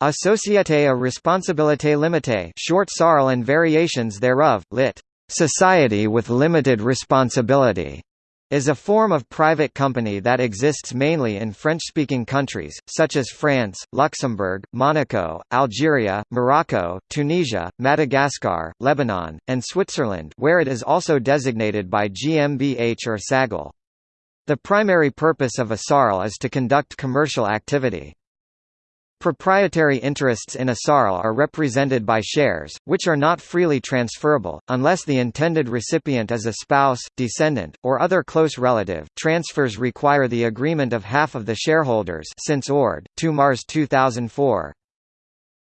A Société à responsabilité limitée short SARL and variations thereof, lit. Society with limited responsibility is a form of private company that exists mainly in French-speaking countries, such as France, Luxembourg, Monaco, Algeria, Morocco, Tunisia, Madagascar, Lebanon, and Switzerland where it is also designated by GmbH or SAGL. The primary purpose of a SARL is to conduct commercial activity. Proprietary interests in a SARL are represented by shares, which are not freely transferable, unless the intended recipient is a spouse, descendant, or other close relative. Transfers require the agreement of half of the shareholders since Ord. 2 Mars 2004.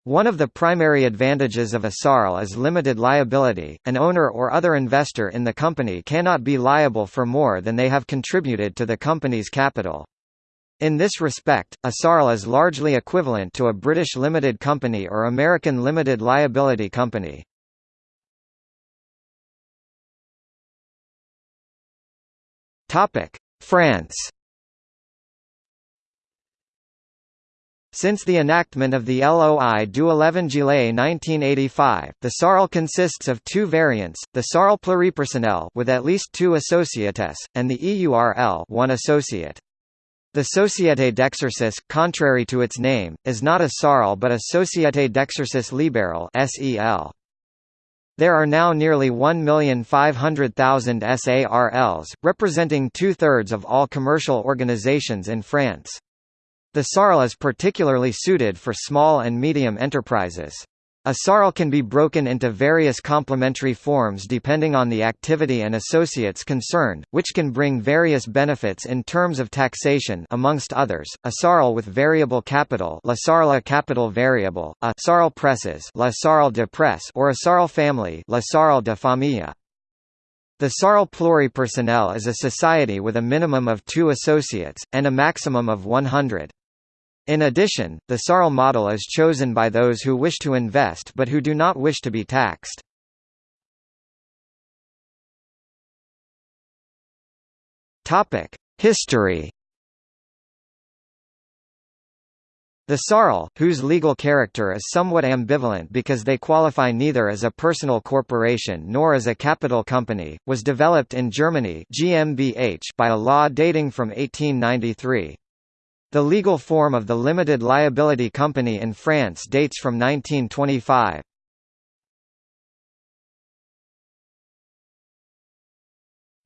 One of the primary advantages of a SARL is limited liability. An owner or other investor in the company cannot be liable for more than they have contributed to the company's capital. In this respect, a SARL is largely equivalent to a British limited company or American limited liability company. France Since the enactment of the LOI du 11 Juillet 1985, the SARL consists of two variants, the SARL pluripersonnel with at least two associates, and the EURL one associate. The Société d'Exercice, contrary to its name, is not a SARL but a Société d'Exercice Libéral (SEL). There are now nearly 1,500,000 SARLs, representing two-thirds of all commercial organizations in France. The SARL is particularly suited for small and medium enterprises. A SARL can be broken into various complementary forms depending on the activity and associates concerned, which can bring various benefits in terms of taxation amongst others. A SARL with variable capital, La SARL capital variable, a SARL presses, La SARL de presse, or a SARL family, La SARL de famille. The SARL pluripersonnel is a society with a minimum of 2 associates and a maximum of 100. In addition, the SARL model is chosen by those who wish to invest but who do not wish to be taxed. History The SARL, whose legal character is somewhat ambivalent because they qualify neither as a personal corporation nor as a capital company, was developed in Germany GmbH by a law dating from 1893. The legal form of the limited liability company in France dates from 1925.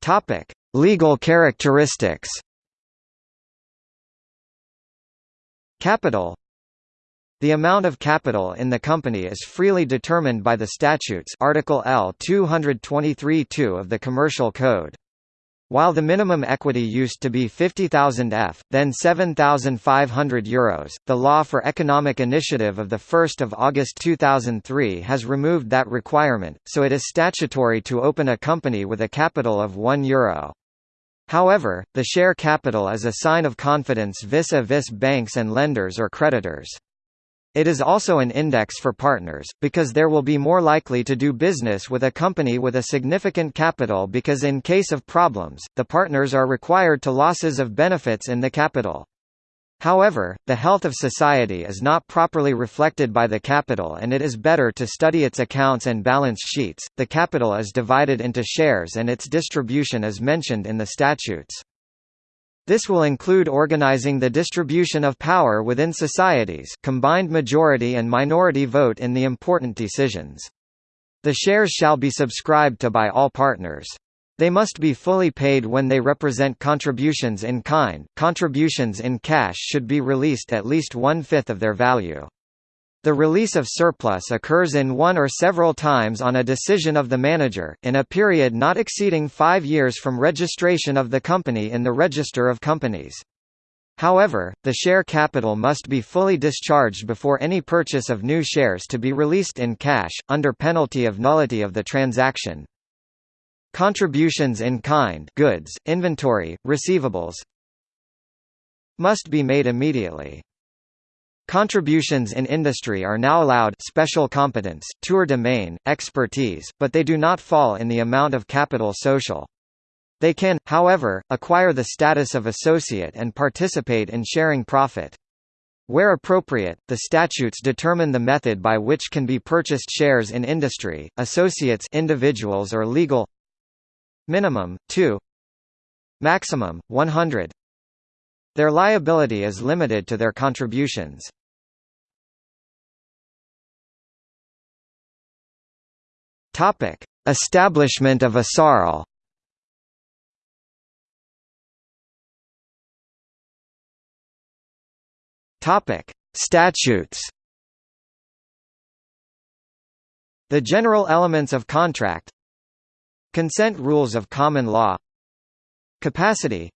Topic: Legal characteristics. Capital The amount of capital in the company is freely determined by the statutes Article L 223-2 of the Commercial Code. While the minimum equity used to be 50,000 F, then 7,500 euros, the Law for Economic Initiative of 1 August 2003 has removed that requirement, so it is statutory to open a company with a capital of 1 euro. However, the share capital is a sign of confidence vis-a-vis -vis banks and lenders or creditors. It is also an index for partners, because there will be more likely to do business with a company with a significant capital because in case of problems, the partners are required to losses of benefits in the capital. However, the health of society is not properly reflected by the capital and it is better to study its accounts and balance sheets. The capital is divided into shares and its distribution is mentioned in the statutes. This will include organizing the distribution of power within societies combined majority and minority vote in the important decisions. The shares shall be subscribed to by all partners. They must be fully paid when they represent contributions in kind. Contributions in cash should be released at least one-fifth of their value. The release of surplus occurs in one or several times on a decision of the manager, in a period not exceeding five years from registration of the company in the Register of Companies. However, the share capital must be fully discharged before any purchase of new shares to be released in cash, under penalty of nullity of the transaction. Contributions in kind goods, inventory, receivables must be made immediately. Contributions in industry are now allowed special competence, tour de main, expertise, but they do not fall in the amount of capital social. They can, however, acquire the status of associate and participate in sharing profit. Where appropriate, the statutes determine the method by which can be purchased shares in industry, associates individuals or legal Minimum, 2 Maximum, 100 Their liability is limited to their contributions. Topic: Establishment of a SARL. Topic: Statutes. The general elements of contract. Consent rules of common law. Capacity.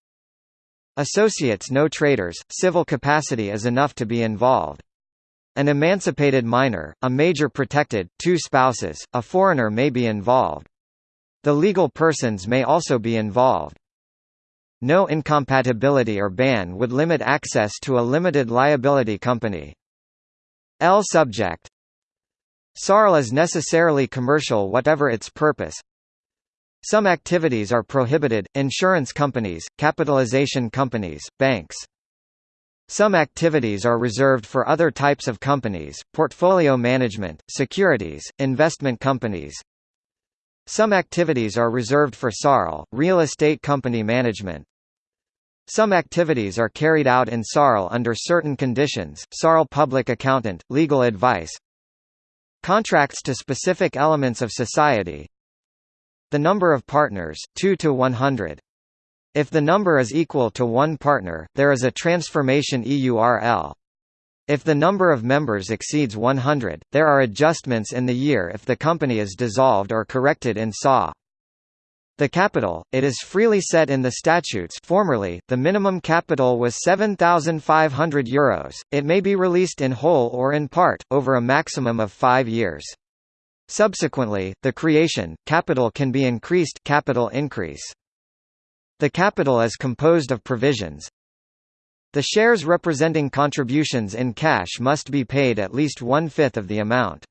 Associates no traders, civil capacity is enough to be involved. An emancipated minor, a major protected, two spouses, a foreigner may be involved. The legal persons may also be involved. No incompatibility or ban would limit access to a limited liability company. L subject SARL is necessarily commercial whatever its purpose. Some activities are prohibited, insurance companies, capitalization companies, banks. Some activities are reserved for other types of companies, portfolio management, securities, investment companies. Some activities are reserved for SARL, real estate company management. Some activities are carried out in SARL under certain conditions, SARL public accountant, legal advice. Contracts to specific elements of society. The number of partners, 2 to 100. If the number is equal to one partner, there is a transformation EURL. If the number of members exceeds 100, there are adjustments in the year if the company is dissolved or corrected in SAW. The capital, it is freely set in the statutes formerly, the minimum capital was €7,500, Euros. it may be released in whole or in part, over a maximum of five years. Subsequently, the creation, capital can be increased capital increase. The capital is composed of provisions. The shares representing contributions in cash must be paid at least one-fifth of the amount.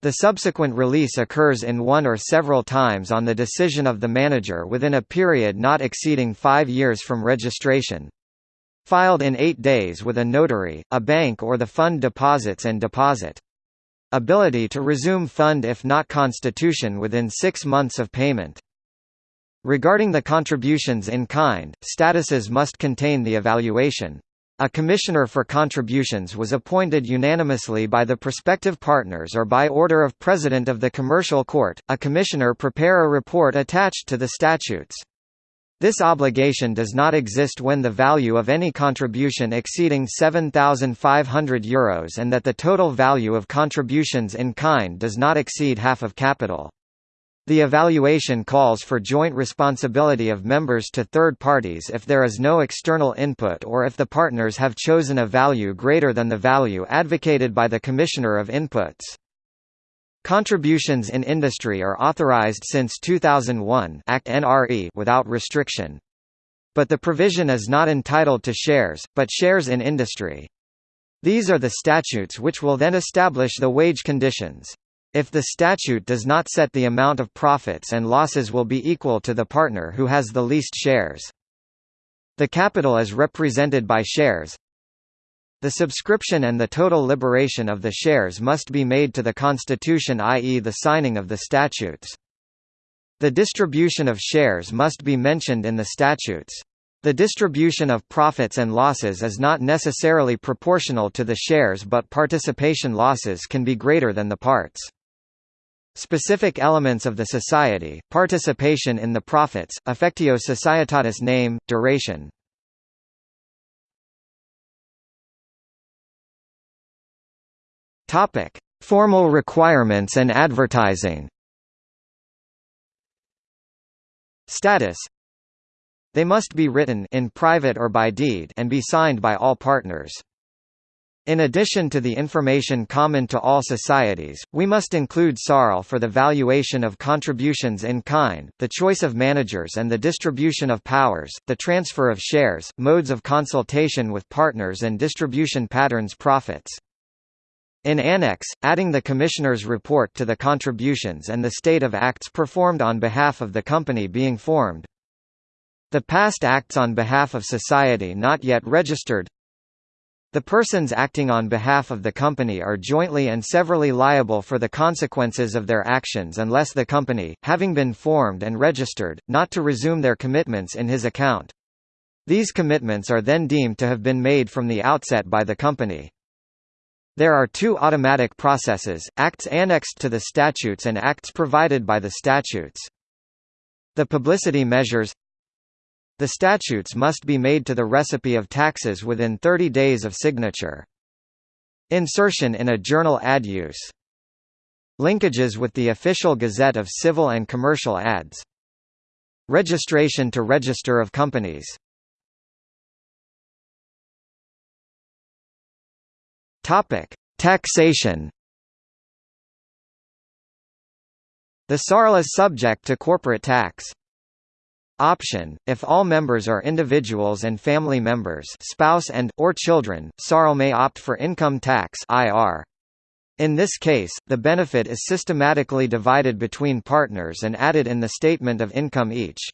The subsequent release occurs in one or several times on the decision of the manager within a period not exceeding five years from registration. Filed in eight days with a notary, a bank or the fund deposits and deposit. Ability to resume fund if not constitution within six months of payment. Regarding the contributions in kind, statuses must contain the evaluation. A commissioner for contributions was appointed unanimously by the prospective partners or by order of President of the Commercial Court. A commissioner prepare a report attached to the statutes. This obligation does not exist when the value of any contribution exceeding €7,500 and that the total value of contributions in kind does not exceed half of capital. The evaluation calls for joint responsibility of members to third parties if there is no external input or if the partners have chosen a value greater than the value advocated by the Commissioner of Inputs. Contributions in industry are authorized since 2001 Act NRE without restriction. But the provision is not entitled to shares, but shares in industry. These are the statutes which will then establish the wage conditions. If the statute does not set the amount of profits and losses will be equal to the partner who has the least shares. The capital is represented by shares. The subscription and the total liberation of the shares must be made to the Constitution i.e. the signing of the statutes. The distribution of shares must be mentioned in the statutes. The distribution of profits and losses is not necessarily proportional to the shares but participation losses can be greater than the parts. Specific elements of the society, participation in the profits, affectio societatis name, duration. Topic: Formal requirements and advertising. Status They must be written in private or by deed and be signed by all partners. In addition to the information common to all societies, we must include SARL for the valuation of contributions in kind, the choice of managers and the distribution of powers, the transfer of shares, modes of consultation with partners and distribution patterns profits. In Annex, adding the Commissioner's report to the contributions and the state of acts performed on behalf of the company being formed. The past acts on behalf of society not yet registered The persons acting on behalf of the company are jointly and severally liable for the consequences of their actions unless the company, having been formed and registered, not to resume their commitments in his account. These commitments are then deemed to have been made from the outset by the company. There are two automatic processes, acts annexed to the statutes and acts provided by the statutes. The publicity measures the statutes must be made to the recipe of taxes within 30 days of signature. Insertion in a journal ad use. Linkages with the official Gazette of Civil and Commercial Ads. Registration to Register of Companies. Topic: Taxation. The SARL is subject to corporate tax. Option, if all members are individuals and family members spouse and, or children, SARL may opt for income tax IR. In this case, the benefit is systematically divided between partners and added in the statement of income each.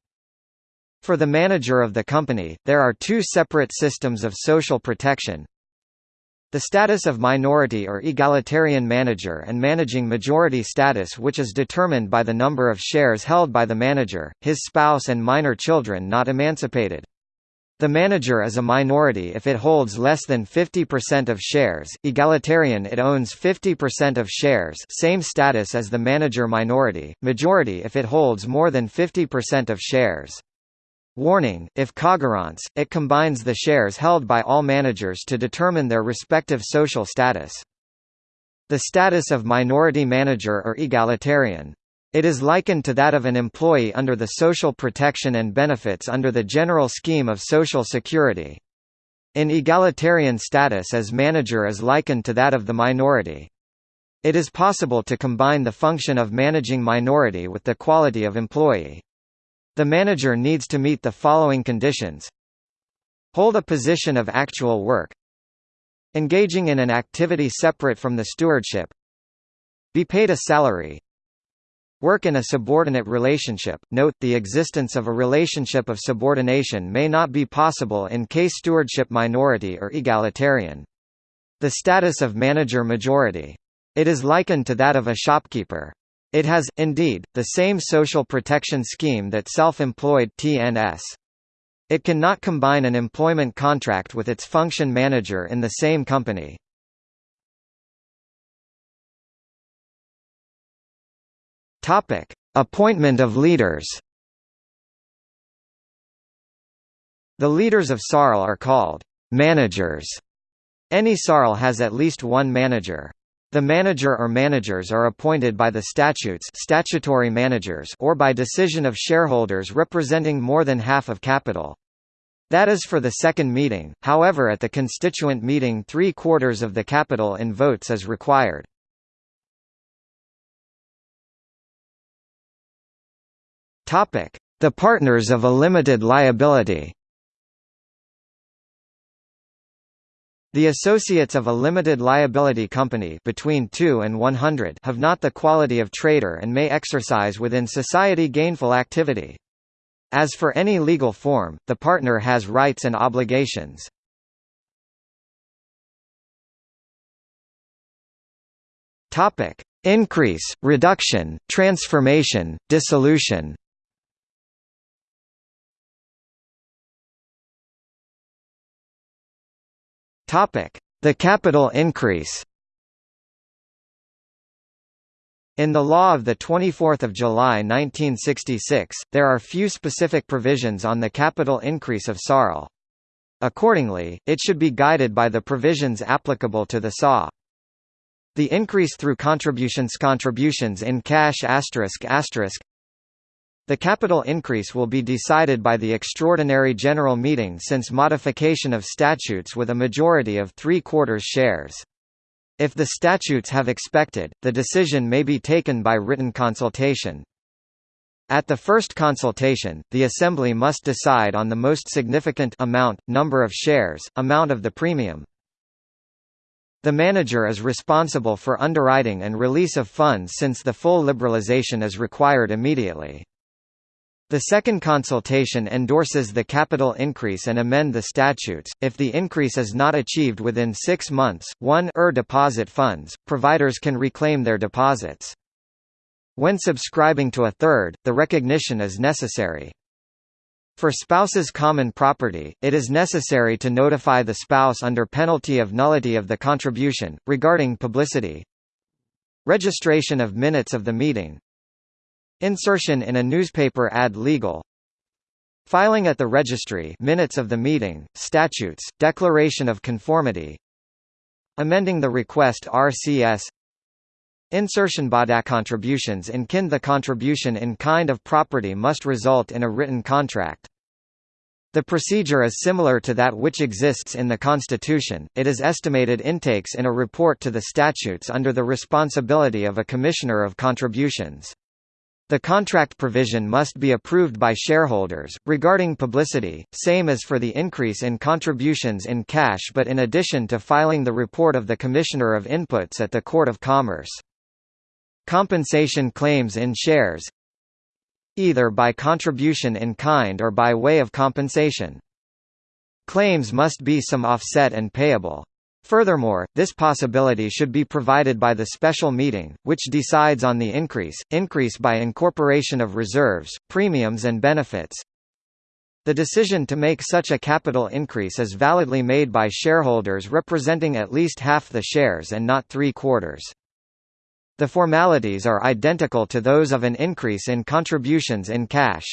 For the manager of the company, there are two separate systems of social protection, the status of minority or egalitarian manager and managing majority status which is determined by the number of shares held by the manager, his spouse and minor children not emancipated. The manager is a minority if it holds less than 50% of shares, egalitarian it owns 50% of shares same status as the manager minority, majority if it holds more than 50% of shares. Warning, if cogérance, it combines the shares held by all managers to determine their respective social status. The status of minority manager or egalitarian. It is likened to that of an employee under the social protection and benefits under the general scheme of Social Security. In egalitarian status as manager is likened to that of the minority. It is possible to combine the function of managing minority with the quality of employee. The manager needs to meet the following conditions Hold a position of actual work Engaging in an activity separate from the stewardship Be paid a salary Work in a subordinate relationship. Note, the existence of a relationship of subordination may not be possible in case stewardship minority or egalitarian. The status of manager majority. It is likened to that of a shopkeeper. It has, indeed, the same social protection scheme that self-employed TNS. It cannot combine an employment contract with its function manager in the same company. Topic: Appointment of leaders. The leaders of SARL are called managers. Any SARL has at least one manager. The manager or managers are appointed by the statutes statutory managers or by decision of shareholders representing more than half of capital. That is for the second meeting, however at the constituent meeting three-quarters of the capital in votes is required. The partners of a limited liability The associates of a limited liability company between 2 and 100 have not the quality of trader and may exercise within society gainful activity. As for any legal form, the partner has rights and obligations. Topic: Increase, reduction, transformation, dissolution, The capital increase In the law of 24 July 1966, there are few specific provisions on the capital increase of SARL. Accordingly, it should be guided by the provisions applicable to the SA. The increase through contributions contributions in cash the capital increase will be decided by the extraordinary general meeting since modification of statutes with a majority of three-quarters shares. If the statutes have expected, the decision may be taken by written consultation. At the first consultation, the Assembly must decide on the most significant amount, number of shares, amount of the premium. The manager is responsible for underwriting and release of funds since the full liberalization is required immediately. The second consultation endorses the capital increase and amend the statutes. If the increase is not achieved within six months, 1 er deposit funds, providers can reclaim their deposits. When subscribing to a third, the recognition is necessary. For spouses' common property, it is necessary to notify the spouse under penalty of nullity of the contribution. Regarding publicity, registration of minutes of the meeting, Insertion in a newspaper ad legal Filing at the registry minutes of the meeting, statutes, declaration of conformity Amending the request RCS Insertion Bada contributions in kind The contribution in kind of property must result in a written contract. The procedure is similar to that which exists in the Constitution, it is estimated intakes in a report to the statutes under the responsibility of a Commissioner of Contributions. The contract provision must be approved by shareholders. Regarding publicity, same as for the increase in contributions in cash but in addition to filing the report of the Commissioner of Inputs at the Court of Commerce. Compensation claims in shares either by contribution in kind or by way of compensation. Claims must be some offset and payable. Furthermore, this possibility should be provided by the special meeting, which decides on the increase, increase by incorporation of reserves, premiums and benefits. The decision to make such a capital increase is validly made by shareholders representing at least half the shares and not three-quarters. The formalities are identical to those of an increase in contributions in cash.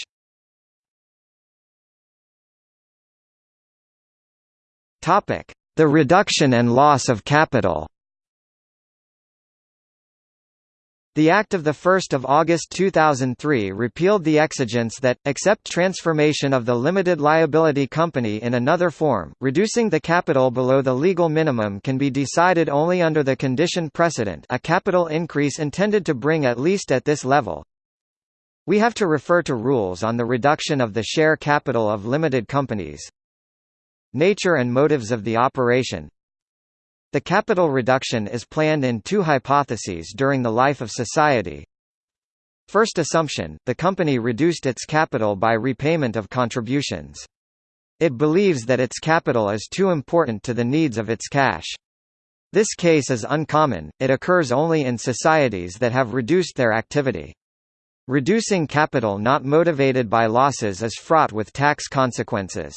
Topic: the reduction and loss of capital The Act of 1 August 2003 repealed the exigence that, except transformation of the limited liability company in another form, reducing the capital below the legal minimum can be decided only under the condition precedent a capital increase intended to bring at least at this level. We have to refer to rules on the reduction of the share capital of limited companies. Nature and motives of the operation The capital reduction is planned in two hypotheses during the life of society. First assumption, the company reduced its capital by repayment of contributions. It believes that its capital is too important to the needs of its cash. This case is uncommon, it occurs only in societies that have reduced their activity. Reducing capital not motivated by losses is fraught with tax consequences.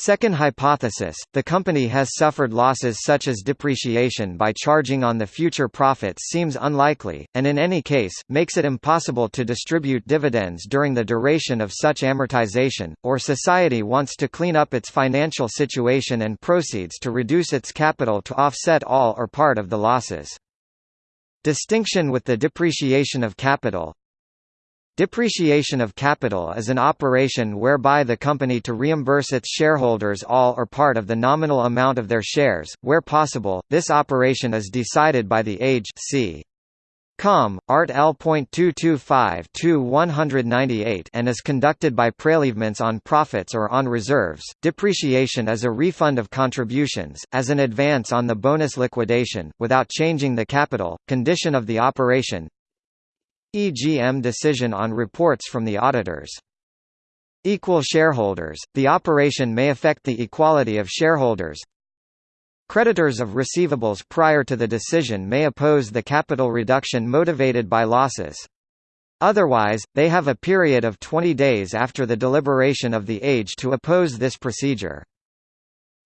Second hypothesis, the company has suffered losses such as depreciation by charging on the future profits seems unlikely, and in any case, makes it impossible to distribute dividends during the duration of such amortization, or society wants to clean up its financial situation and proceeds to reduce its capital to offset all or part of the losses. Distinction with the depreciation of capital Depreciation of capital is an operation whereby the company to reimburse its shareholders all or part of the nominal amount of their shares. Where possible, this operation is decided by the age c. Com. Art L.225-198 and is conducted by prelevements on profits or on reserves. Depreciation is a refund of contributions, as an advance on the bonus liquidation, without changing the capital, condition of the operation, EGM decision on reports from the auditors. Equal shareholders, the operation may affect the equality of shareholders. Creditors of receivables prior to the decision may oppose the capital reduction motivated by losses. Otherwise, they have a period of 20 days after the deliberation of the age to oppose this procedure.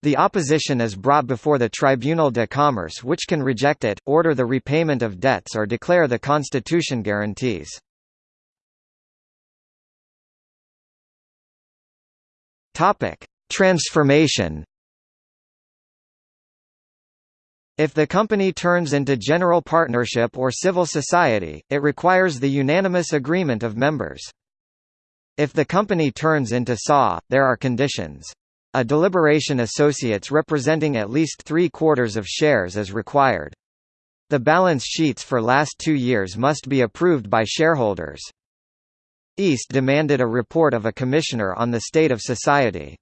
The opposition is brought before the Tribunal de Commerce which can reject it, order the repayment of debts or declare the Constitution guarantees. Transformation If the company turns into general partnership or civil society, it requires the unanimous agreement of members. If the company turns into SA, there are conditions. A deliberation associates representing at least three-quarters of shares is required. The balance sheets for last two years must be approved by shareholders. East demanded a report of a commissioner on the state of society.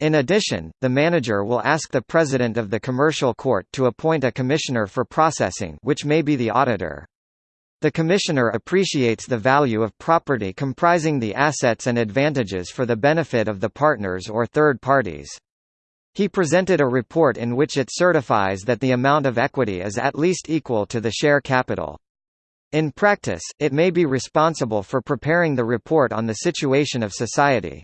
In addition, the manager will ask the president of the commercial court to appoint a commissioner for processing which may be the auditor. The Commissioner appreciates the value of property comprising the assets and advantages for the benefit of the partners or third parties. He presented a report in which it certifies that the amount of equity is at least equal to the share capital. In practice, it may be responsible for preparing the report on the situation of society.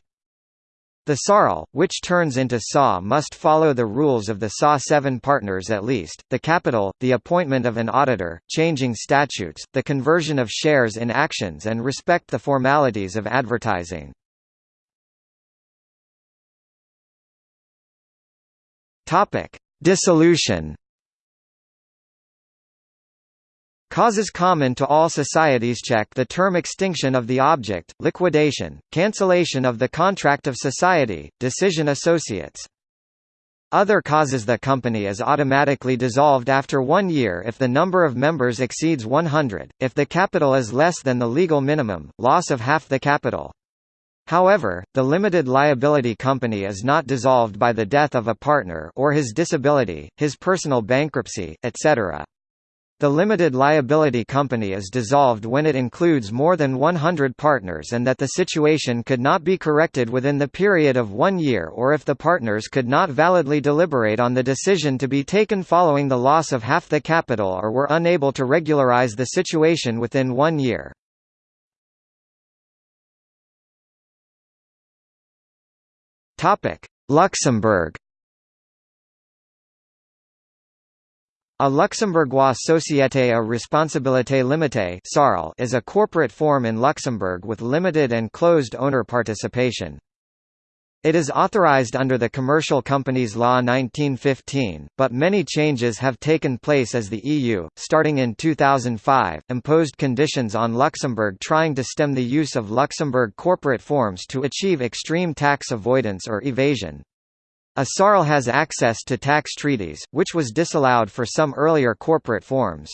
The SARL, which turns into SA must follow the rules of the SA 7 partners at least, the capital, the appointment of an auditor, changing statutes, the conversion of shares in actions and respect the formalities of advertising. Dissolution Causes common to all societies check the term extinction of the object, liquidation, cancellation of the contract of society, decision associates. Other causes the company is automatically dissolved after one year if the number of members exceeds 100, if the capital is less than the legal minimum, loss of half the capital. However, the limited liability company is not dissolved by the death of a partner or his disability, his personal bankruptcy, etc. The limited liability company is dissolved when it includes more than 100 partners and that the situation could not be corrected within the period of one year or if the partners could not validly deliberate on the decision to be taken following the loss of half the capital or were unable to regularize the situation within one year. Luxembourg A Luxembourgeois Société à Responsabilité Limitée is a corporate form in Luxembourg with limited and closed owner participation. It is authorized under the Commercial Companies Law 1915, but many changes have taken place as the EU, starting in 2005, imposed conditions on Luxembourg trying to stem the use of Luxembourg corporate forms to achieve extreme tax avoidance or evasion. A SARL has access to tax treaties, which was disallowed for some earlier corporate forms.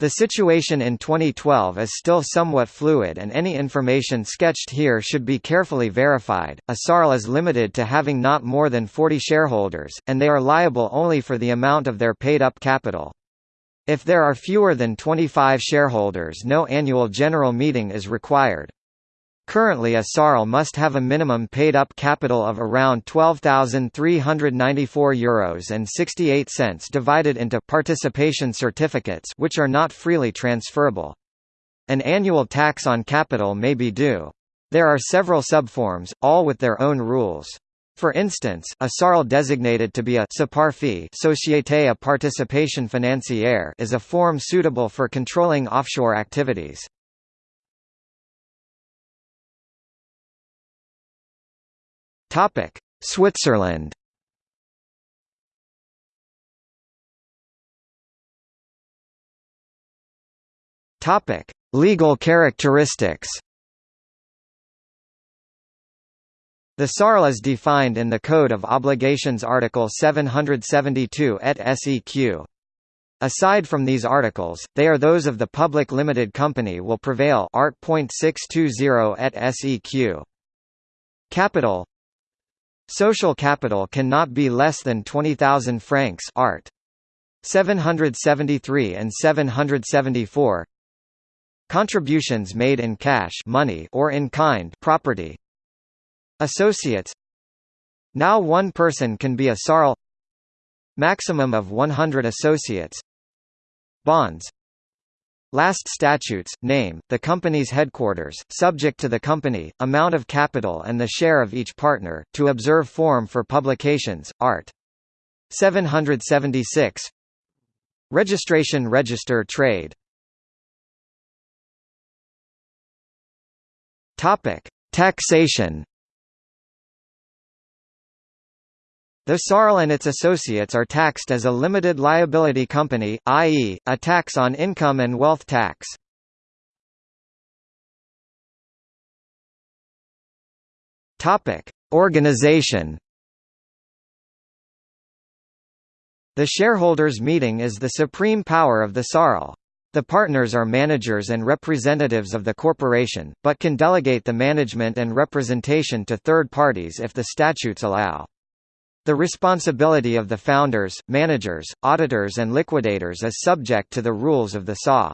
The situation in 2012 is still somewhat fluid and any information sketched here should be carefully verified. A SARL is limited to having not more than 40 shareholders, and they are liable only for the amount of their paid-up capital. If there are fewer than 25 shareholders no annual general meeting is required. Currently a SARL must have a minimum paid-up capital of around €12,394 and 68 cents divided into participation certificates which are not freely transferable. An annual tax on capital may be due. There are several subforms, all with their own rules. For instance, a SARL designated to be a Société à Participation Financière is a form suitable for controlling offshore activities. Topic: Switzerland. Topic: Legal characteristics. The SARL is defined in the Code of Obligations Article 772 et seq. Aside from these articles, they are those of the public limited company will prevail Art. 620 et seq. Capital Social capital cannot be less than 20,000 francs art. 773 and 774 Contributions made in cash money or in kind property. Associates. Now one person can be a SARL. Maximum of 100 associates. Bonds Last statutes, name, the company's headquarters, subject to the company, amount of capital and the share of each partner, to observe form for publications, art. 776 Registration Register Trade Topic. Taxation The SARL and its associates are taxed as a limited liability company, i.e., a tax on income and wealth tax. Topic: Organization. The shareholders' meeting is the supreme power of the SARL. The partners are managers and representatives of the corporation, but can delegate the management and representation to third parties if the statutes allow. The responsibility of the founders, managers, auditors and liquidators is subject to the rules of the SA.